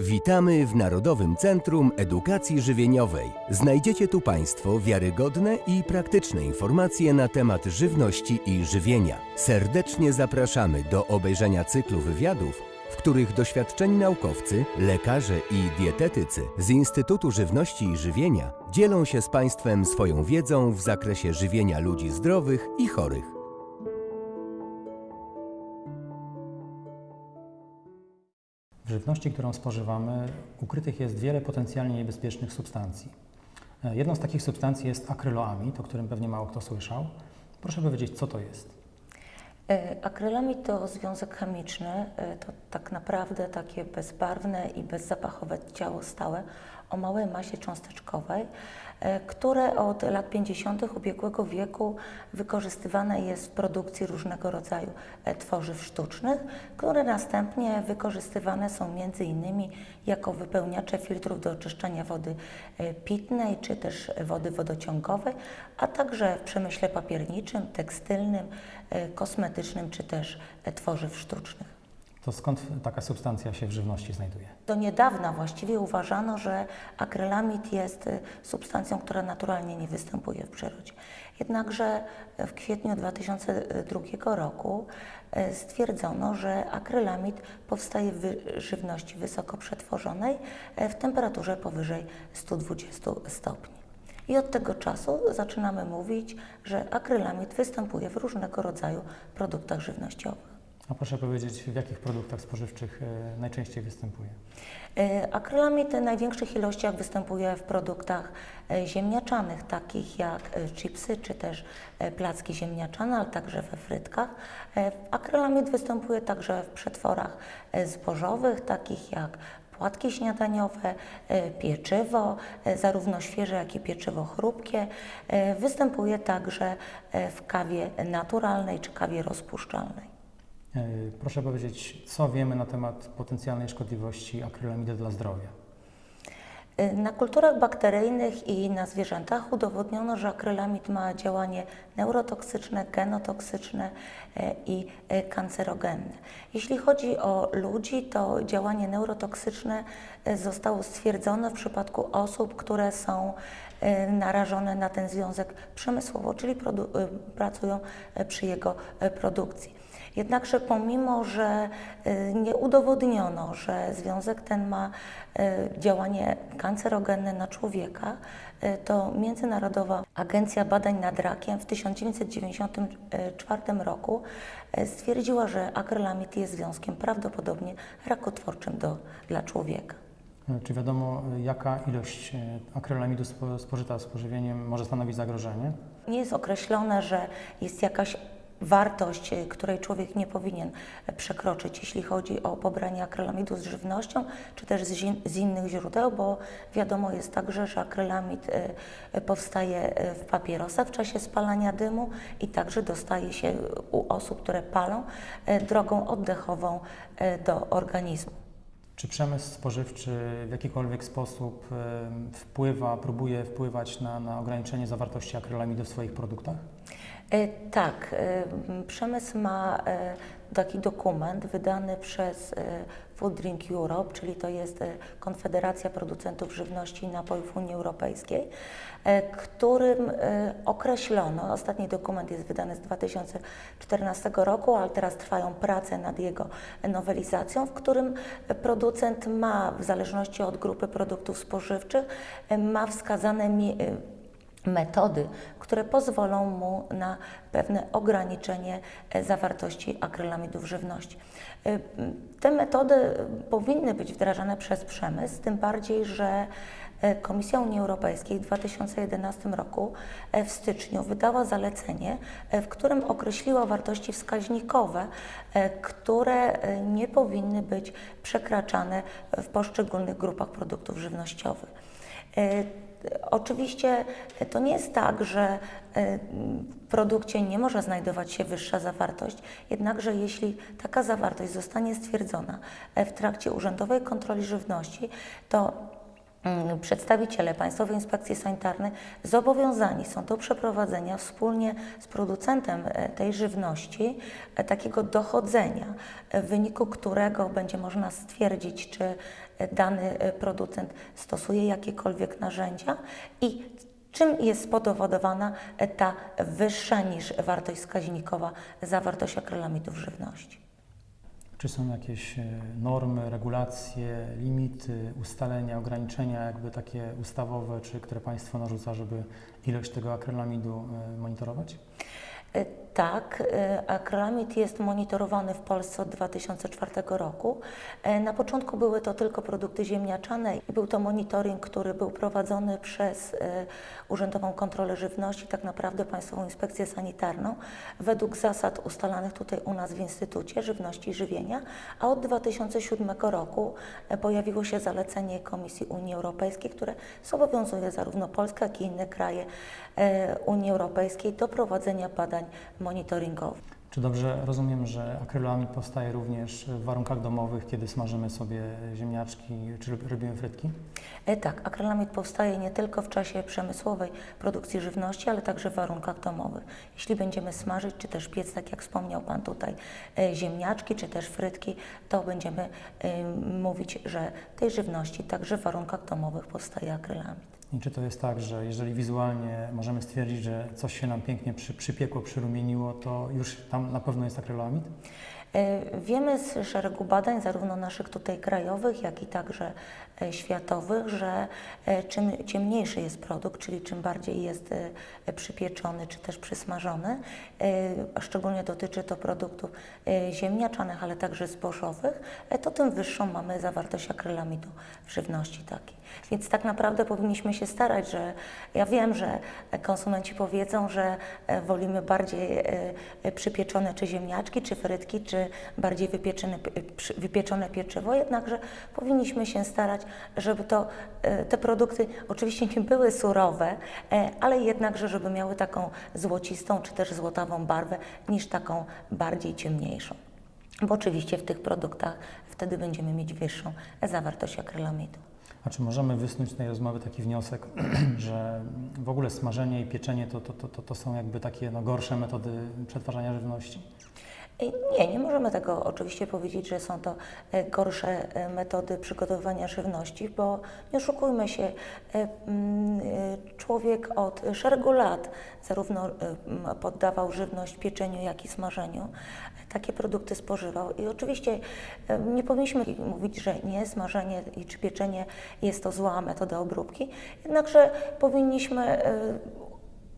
Witamy w Narodowym Centrum Edukacji Żywieniowej. Znajdziecie tu Państwo wiarygodne i praktyczne informacje na temat żywności i żywienia. Serdecznie zapraszamy do obejrzenia cyklu wywiadów, w których doświadczeni naukowcy, lekarze i dietetycy z Instytutu Żywności i Żywienia dzielą się z Państwem swoją wiedzą w zakresie żywienia ludzi zdrowych i chorych. Żywności, którą spożywamy, ukrytych jest wiele potencjalnie niebezpiecznych substancji. E, Jedną z takich substancji jest akryloamid, o którym pewnie mało kto słyszał. Proszę powiedzieć, co to jest? E, Akrylamid to związek chemiczny, e, to tak naprawdę takie bezbarwne i bezzapachowe ciało stałe o małej masie cząsteczkowej, e, które od lat 50. ubiegłego wieku wykorzystywane jest w produkcji różnego rodzaju e, tworzyw sztucznych, które następnie wykorzystywane są innymi jako wypełniacze filtrów do oczyszczania wody e, pitnej czy też wody wodociągowej, a także w przemyśle papierniczym, tekstylnym, kosmetycznym czy też tworzyw sztucznych. To skąd taka substancja się w żywności znajduje? Do niedawna właściwie uważano, że akrylamid jest y, substancją, która naturalnie nie występuje w przyrodzie. Jednakże w kwietniu 2002 roku y, stwierdzono, że akrylamid powstaje w żywności wysoko przetworzonej y, w temperaturze powyżej 120 stopni. I od tego czasu zaczynamy mówić, że akrylamid występuje w różnego rodzaju produktach żywnościowych. A proszę powiedzieć, w jakich produktach spożywczych e, najczęściej występuje? E, Akrylamid w największych ilościach występuje w produktach e, ziemniaczanych, takich jak chipsy czy też placki ziemniaczane, ale także we frytkach. Akrylamid występuje także w przetworach zbożowych, takich jak płatki śniadaniowe, pieczywo, zarówno świeże, jak i pieczywo chrupkie. Występuje także w kawie naturalnej czy kawie rozpuszczalnej. E, Proszę powiedzieć, co wiemy na temat potencjalnej szkodliwości akrylamidy dla zdrowia? Y, Na kulturach bakteryjnych i na zwierzętach udowodniono, że akrylamid ma działanie neurotoksyczne, genotoksyczne e, i e, kancerogenne. Jeśli chodzi o ludzi, to działanie neurotoksyczne e, zostało stwierdzone w przypadku osób, które są e, narażone na ten związek przemysłowo, czyli pracują e, przy jego e, produkcji. Jednakże pomimo, że y, nie udowodniono, że związek ten ma y, działanie kancerogenne na człowieka, y, to Międzynarodowa Agencja Badań nad Rakiem w 1994 roku stwierdziła, że akrylamid jest związkiem prawdopodobnie rakotwórczym do, dla człowieka. E, Czy wiadomo, jaka ilość akrylamidu spo- spożyta z pożywieniem może stanowić zagrożenie? Nie jest określone, że jest jakaś wartość, y, której człowiek nie powinien przekroczyć, jeśli chodzi o pobranie akrylamidu z żywnością, czy też z, innych źródeł, bo wiadomo jest także, że akrylamid y, y, powstaje w papierosach w czasie spalania dymu i także dostaje się u osób, które palą, drogą oddechową do organizmu. Czy przemysł spożywczy w jakikolwiek sposób wpływa, próbuje wpływać na, na ograniczenie zawartości akrylamidu w swoich produktach? E, Tak, e, przemysł ma e, taki dokument wydany przez Food Drink Europe, czyli to jest Konfederacja Producentów Żywności i Napojów Unii Europejskiej, którym określono, ostatni dokument jest wydany z 2014 roku, ale teraz trwają prace nad jego nowelizacją, w którym producent ma, w zależności od grupy produktów spożywczych, ma wskazane metody, które pozwolą mu na pewne ograniczenie e, zawartości akrylamidu w żywności. E, Te metody e, powinny być wdrażane przez przemysł, tym bardziej, że Komisja Unii Europejskiej w 2011 roku w styczniu wydała zalecenie, w którym określiła wartości wskaźnikowe, które nie powinny być przekraczane w poszczególnych grupach produktów żywnościowych. E, Oczywiście to nie jest tak, że e, w produkcie nie może znajdować się wyższa zawartość, jednakże jeśli taka zawartość zostanie stwierdzona e, w trakcie urzędowej kontroli żywności, to mm, przedstawiciele Państwowej Inspekcji Sanitarnej zobowiązani są do przeprowadzenia wspólnie z producentem e, tej żywności e, takiego dochodzenia, e, w wyniku którego będzie można stwierdzić, czy e, dany e, producent stosuje jakiekolwiek narzędzia i czym jest spowodowana e, ta wyższa niż wartość wskaźnikowa zawartość akrylamidu w żywności. Czy są jakieś e, normy, regulacje, limity, ustalenia, ograniczenia, jakby takie ustawowe, czy które Państwo narzuca, żeby ilość tego akrylamidu monitorować? Tak, e, akrylamid jest monitorowany w Polsce od 2004 roku. E, Na początku były to tylko produkty ziemniaczane i był to monitoring, który był prowadzony przez e, Urzędową Kontrolę Żywności, tak naprawdę Państwową Inspekcję Sanitarną, według zasad ustalanych tutaj u nas w Instytucie Żywności i Żywienia, a od 2007 roku e, pojawiło się zalecenie Komisji Unii Europejskiej, które zobowiązuje zarówno Polskę, jak i inne kraje e, Unii Europejskiej do prowadzenia badań monitoringowych. Czy dobrze rozumiem, że akrylamid powstaje również w warunkach domowych, kiedy smażymy sobie ziemniaczki, czy robimy frytki? E, Tak, akrylamid powstaje nie tylko w czasie przemysłowej produkcji żywności, ale także w warunkach domowych. Jeśli będziemy smażyć, czy też piec, tak jak wspomniał Pan tutaj, e, ziemniaczki, czy też frytki, to będziemy mówić, że tej żywności także w warunkach domowych powstaje akrylamid. I czy to jest tak, że jeżeli wizualnie możemy stwierdzić, że coś się nam pięknie przy, przypiekło, przyrumieniło, to już tam na pewno jest akrylamid? E, Wiemy z szeregu badań, zarówno naszych tutaj krajowych, jak i także światowych, że e, czym ciemniejszy jest produkt, czyli czym bardziej jest e, przypieczony czy też przysmażony, e, szczególnie dotyczy to produktów e, ziemniaczanych, ale także zbożowych, e, to tym wyższą mamy zawartość akrylamidu w żywności takiej. Więc tak naprawdę powinniśmy się starać, że ja wiem, że konsumenci powiedzą, że e, wolimy bardziej e, e, przypieczone czy ziemniaczki, czy frytki, czy bardziej wypieczone, wypieczone pieczywo, jednakże powinniśmy się starać, żeby to, e, te produkty oczywiście nie były surowe, e, ale jednakże, żeby miały taką złocistą czy też złotawą barwę niż taką bardziej ciemniejszą. Bo oczywiście w tych produktach wtedy będziemy mieć wyższą zawartość akrylamidu. A czy możemy wysnuć z tej rozmowy taki wniosek, że w ogóle smażenie i pieczenie to, to, to, to, są jakby takie no, gorsze metody przetwarzania żywności? E, Nie, nie możemy tego oczywiście powiedzieć, że są to e, gorsze e, metody przygotowywania żywności, bo nie oszukujmy się, mm, człowiek od szeregu lat zarówno poddawał żywność pieczeniu, jak i smażeniu, takie produkty spożywał. I oczywiście nie powinniśmy mówić, że nie, smażenie czy pieczenie jest to zła metoda obróbki, jednakże powinniśmy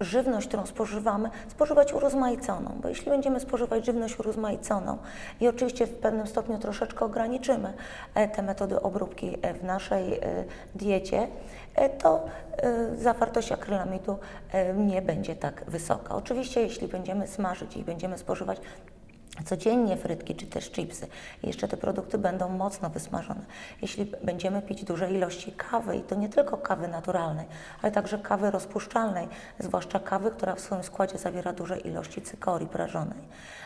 żywność, którą spożywamy, spożywać urozmaiconą, bo jeśli będziemy spożywać żywność urozmaiconą i oczywiście w pewnym stopniu troszeczkę ograniczymy e, te metody obróbki e, w naszej e, diecie, to zawartość akrylamidu nie będzie tak wysoka. Oczywiście jeśli będziemy smażyć i będziemy spożywać codziennie frytki czy też chipsy. Jeszcze te produkty będą mocno wysmażone. Jeśli będziemy pić duże ilości kawy, i to nie tylko kawy naturalnej, ale także kawy rozpuszczalnej, zwłaszcza kawy, która w swoim składzie zawiera duże ilości cykorii prażonej,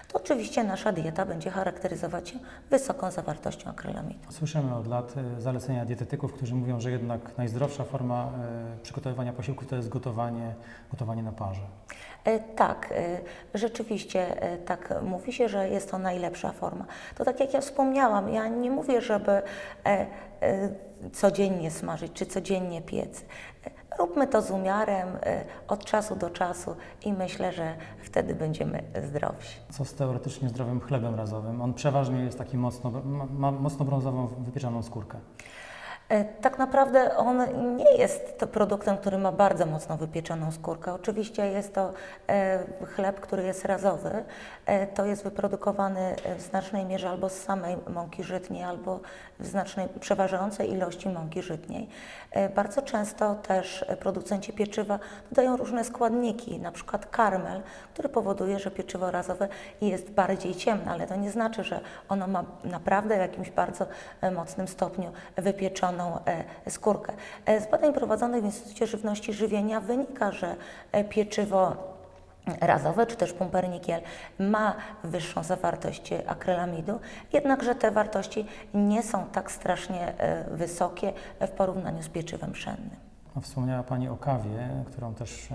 to oczywiście nasza dieta będzie charakteryzować się wysoką zawartością akrylamidu. Słyszymy od lat e, zalecenia dietetyków, którzy mówią, że jednak najzdrowsza forma e, przygotowywania posiłków to jest gotowanie, gotowanie na parze. E, Tak, e, rzeczywiście e, tak mówi się, że jest to najlepsza forma. To tak jak ja wspomniałam, ja nie mówię, żeby codziennie smażyć czy codziennie piec. Róbmy to z umiarem od czasu do czasu i myślę, że wtedy będziemy zdrowsi. Co z teoretycznie zdrowym chlebem razowym? On przeważnie jest taki mocno, ma, ma mocno brązową, wypieczoną skórkę. E, Tak naprawdę on nie jest produktem, który ma bardzo mocno wypieczoną skórkę. Oczywiście jest to e, chleb, który jest razowy. E, to jest wyprodukowany w znacznej mierze albo z samej mąki żytniej, albo w znacznej, przeważającej ilości mąki żytniej. Bardzo często też producenci pieczywa dodają różne składniki, na przykład karmel, który powoduje, że pieczywo razowe jest bardziej ciemne, ale to nie znaczy, że ono ma naprawdę w jakimś bardzo mocnym stopniu wypieczoną e, skórkę. E, Z badań prowadzonych w Instytucie Żywności i Żywienia wynika, że e, pieczywo razowe czy też pumpernikiel ma wyższą zawartość akrylamidu, jednakże te wartości nie są tak strasznie wysokie w porównaniu z pieczywem pszennym. No, Wspomniała Pani o kawie, którą też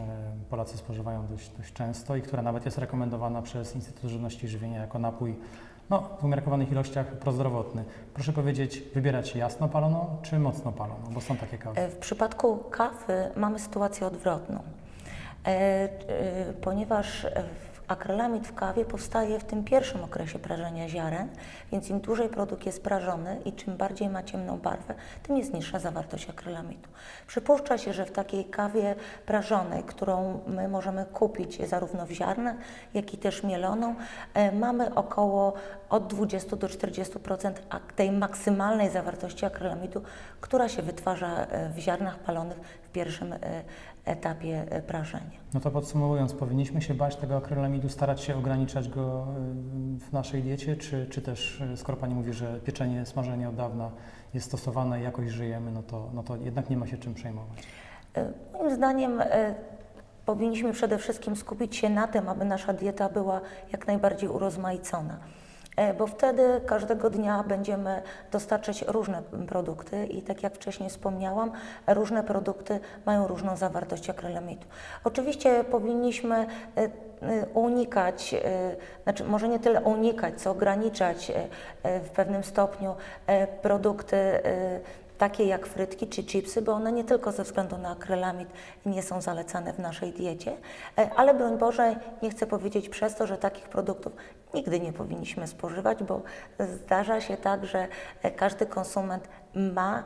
Polacy spożywają dość, dość często i która nawet jest rekomendowana przez Instytut Żywności i Żywienia jako napój no, w umiarkowanych ilościach prozdrowotny. Proszę powiedzieć, wybierać jasno paloną czy mocno paloną, bo są takie kawy. E, W przypadku kawy mamy sytuację odwrotną, e, e, ponieważ akrylamid w kawie powstaje w tym pierwszym okresie prażenia ziaren, więc im dłużej produkt jest prażony i czym bardziej ma ciemną barwę, tym jest niższa zawartość akrylamidu. Przypuszcza się, że w takiej kawie prażonej, którą my możemy kupić zarówno w ziarnach, jak i też mieloną, e, mamy około od 20 do 40% ak- tej maksymalnej zawartości akrylamidu, która się wytwarza e, w ziarnach palonych pierwszym e, etapie e, prażenia. No to podsumowując, powinniśmy się bać tego akrylamidu, starać się ograniczać go y, w naszej diecie, czy, czy też, skoro Pani mówi, że pieczenie, smażenie od dawna jest stosowane i jakoś żyjemy, no to, no to jednak nie ma się czym przejmować. E, Moim zdaniem e, powinniśmy przede wszystkim skupić się na tym, aby nasza dieta była jak najbardziej urozmaicona. E, Bo wtedy każdego dnia będziemy dostarczać różne produkty i tak jak wcześniej wspomniałam, różne produkty mają różną zawartość akrylamidu. Oczywiście powinniśmy e, e, unikać, znaczy może nie tyle unikać, co ograniczać w pewnym stopniu produkty takie jak frytki czy chipsy, bo one nie tylko ze względu na akrylamid nie są zalecane w naszej diecie, e, ale broń Boże, nie chcę powiedzieć przez to, że takich produktów nigdy nie powinniśmy spożywać, bo zdarza się tak, że e, każdy konsument ma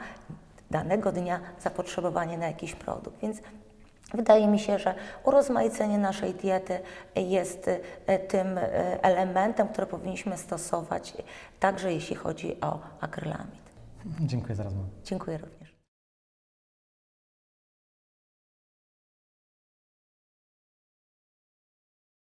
danego dnia zapotrzebowanie na jakiś produkt, więc Wydaje mi się, że urozmaicenie naszej diety jest e, tym elementem, który powinniśmy stosować, także jeśli chodzi o akrylamid. Dziękuję za rozmowę. Dziękuję również.